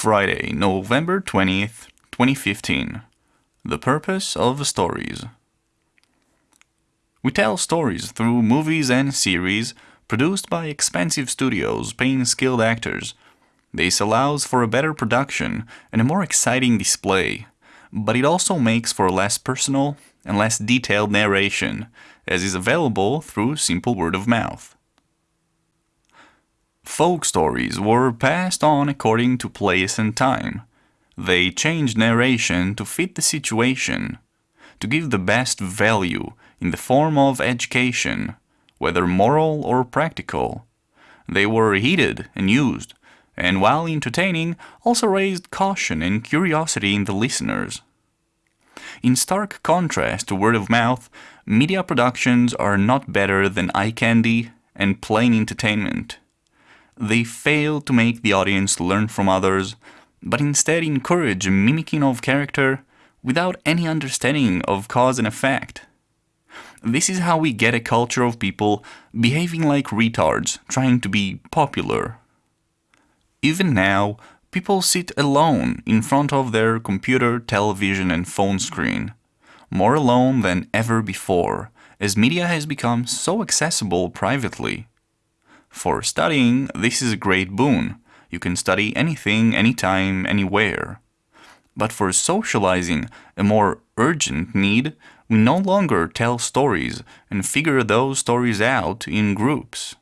Friday, November 20th, 2015. The purpose of stories. We tell stories through movies and series produced by expensive studios paying skilled actors. This allows for a better production and a more exciting display, but it also makes for less personal and less detailed narration, as is available through simple word of mouth. Folk stories were passed on according to place and time. They changed narration to fit the situation, to give the best value in the form of education, whether moral or practical. They were heeded and used, and while entertaining, also raised caution and curiosity in the listeners. In stark contrast to word of mouth, media productions are not better than eye candy and plain entertainment. They fail to make the audience learn from others, but instead encourage mimicking of character without any understanding of cause and effect. This is how we get a culture of people behaving like retards, trying to be popular. Even now, people sit alone in front of their computer, television and phone screen, more alone than ever before, as media has become so accessible privately. For studying, this is a great boon. You can study anything, anytime, anywhere. But for socializing, a more urgent need, we no longer tell stories and figure those stories out in groups.